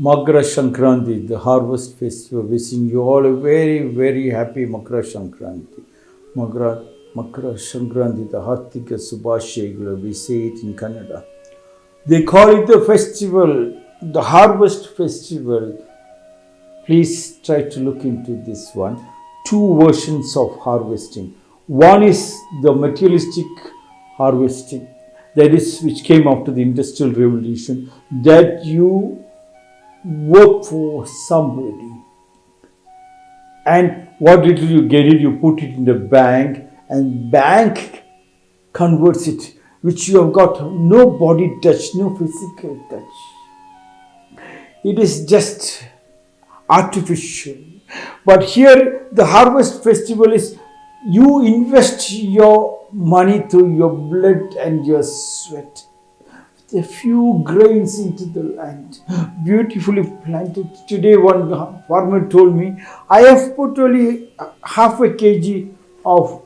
Makara Sankranti, the harvest festival. Wishing you all a very, very happy Makara Sankranti. Makara, Makara Sankranti, the Hartika Subhashegula, we say it in Kannada. They call it the festival, the harvest festival. Please try to look into this one. Two versions of harvesting. One is the materialistic harvesting, that is, which came after the Industrial Revolution, that you work for somebody. And what little you get it, you put it in the bank, and bank converts it, which you have got no body touch, no physical touch. It is just artificial. But here, the harvest festival is you invest your money through your blood and your sweat a few grains into the land, beautifully planted. Today, one farmer told me, I have put only half a kg of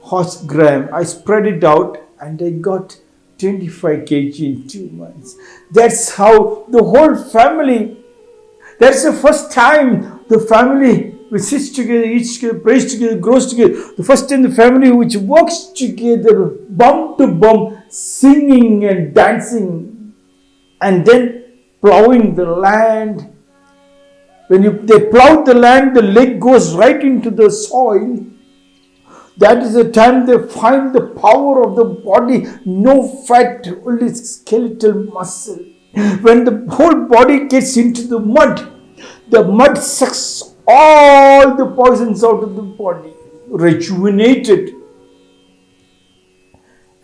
horse gram. I spread it out and I got 25 kg in two months. That's how the whole family, that's the first time the family which sits together, eats together, prays together, grows together. The first time the family which works together, bum to bum, singing and dancing, and then plowing the land. When you, they plow the land, the leg goes right into the soil. That is the time they find the power of the body, no fat, only skeletal muscle. When the whole body gets into the mud, the mud sucks all the poisons out of the body, rejuvenated.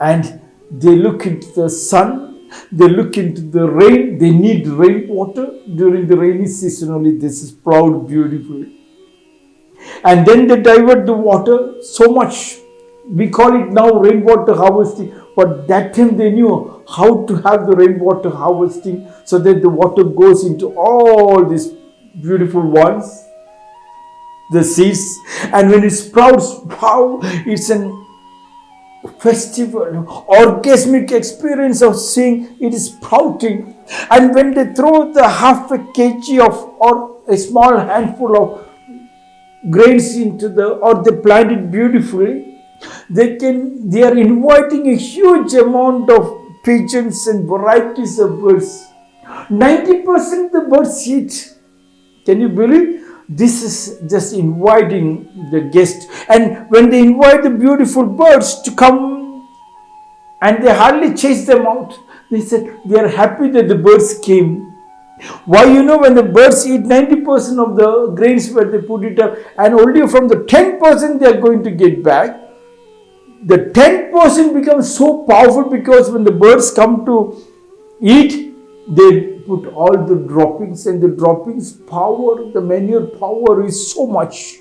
And they look into the sun, they look into the rain, they need rainwater during the rainy season only. This is proud beautifully. And then they divert the water so much. We call it now rainwater harvesting, but that time they knew how to have the rainwater harvesting so that the water goes into all these beautiful ones the seeds. And when it sprouts, wow, it's an festival, orgasmic experience of seeing it is sprouting. And when they throw the half a kg of or a small handful of grains into the or they plant it beautifully, they can they are inviting a huge amount of pigeons and varieties of birds. 90% the birds eat. Can you believe? This is just inviting the guest. And when they invite the beautiful birds to come and they hardly chase them out, they said they are happy that the birds came. Why you know when the birds eat 90% of the grains where they put it up and only from the 10% they are going to get back. The 10% becomes so powerful because when the birds come to eat, they put all the droppings and the droppings power, the manure power is so much.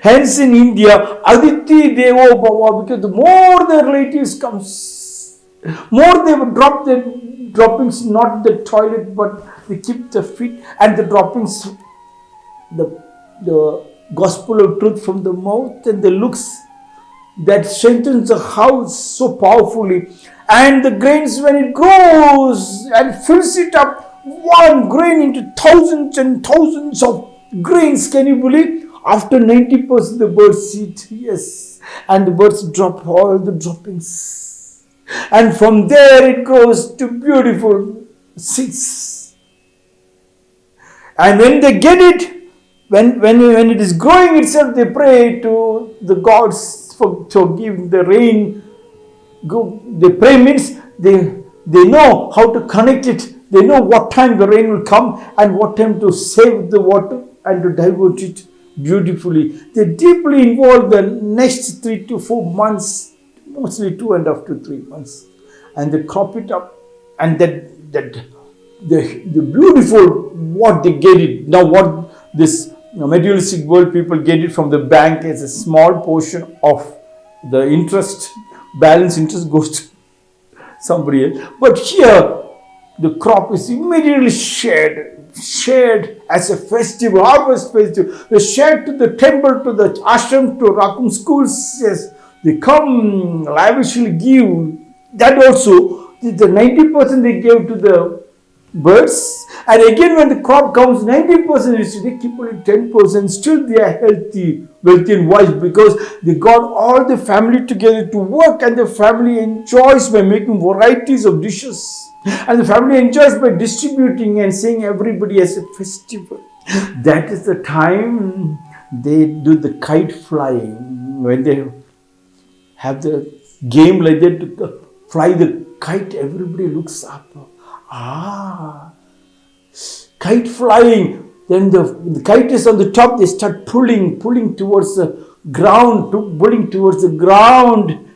Hence in India, Atithi Devo Bhava, because the more the relatives comes, more they will drop the droppings, not the toilet, but they keep the feet and the droppings, the, the gospel of truth from the mouth and the looks that strengthens the house so powerfully. And the grains when it grows and fills it up one grain into thousands and thousands of grains. Can you believe after 90% the birds eat yes. And the birds drop all the droppings. And from there it grows to beautiful seeds. And when they get it when, when, when it is growing itself they pray to the gods for to give the rain. Go, they pray means they, they know how to connect it. They know what time the rain will come and what time to save the water and to divert it beautifully. They deeply involve the next three to four months, mostly two and to three months. And they crop it up and that, that the, the beautiful what they get it. Now what this materialistic world people get it from the bank as a small portion of the interest balance interest goes to somebody else. But here, the crop is immediately shared, shared as a festival, harvest festival. They shared to the temple, to the ashram, to Rakum schools. Yes, they come lavishly give. That also, the 90% they gave to the birds And again, when the crop comes, 90% is they keep only 10%. Still, they are healthy, wealthy, and wise because they got all the family together to work, and the family enjoys by making varieties of dishes. And the family enjoys by distributing and seeing everybody as a festival. That is the time they do the kite flying when they have the game like that to fly the kite, everybody looks up. Ah, kite flying. Then the, the kite is on the top, they start pulling, pulling towards the ground, pulling towards the ground,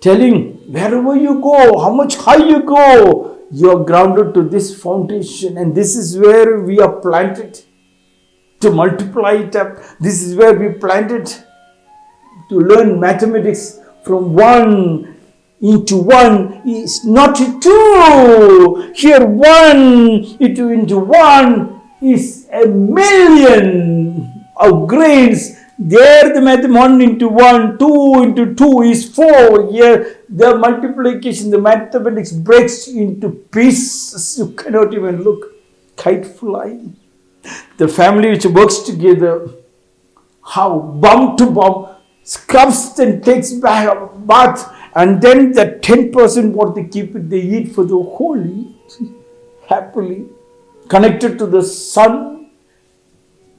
telling wherever you go, how much high you go, you are grounded to this foundation, and this is where we are planted to multiply it up. This is where we planted to learn mathematics from one into one is not two. Here one into, into one is a million of grains. There the math one into one, two into two is four. Here the multiplication, the mathematics breaks into pieces. You cannot even look. Kite flying. The family which works together, how bump to bump, scrubs and takes bath and then the 10% what they keep it, they eat for the whole year, happily, connected to the sun.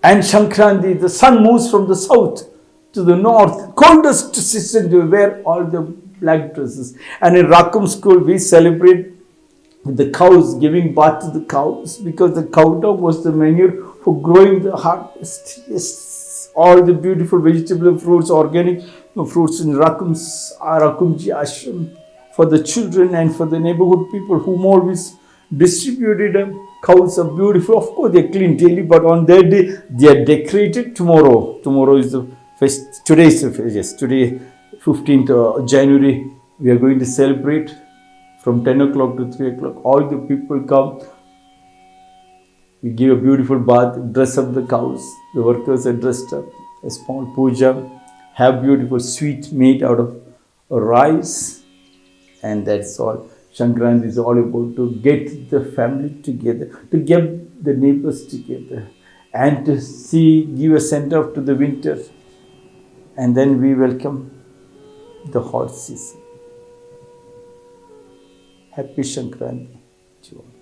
And Shankranti, the sun moves from the south to the north, coldest season to wear all the black dresses. And in Rakum school, we celebrate the cows, giving birth to the cows, because the cow dog was the manure for growing the harvest. Yes, all the beautiful vegetable fruits, organic fruits in Rakum's, uh, Rakumji ashram for the children and for the neighborhood people whom always distributed them. Cows are beautiful. Of course, they clean daily, but on their day, they are decorated tomorrow. Tomorrow is the first, today is the yes, today, 15th January, we are going to celebrate from 10 o'clock to 3 o'clock. All the people come. We give a beautiful bath, dress up the cows. The workers are dressed up. A small puja have beautiful sweet made out of rice and that's all. Shankranti is all about to get the family together, to get the neighbors together and to see, give a send off to the winter and then we welcome the hot season. Happy Shankranti to all.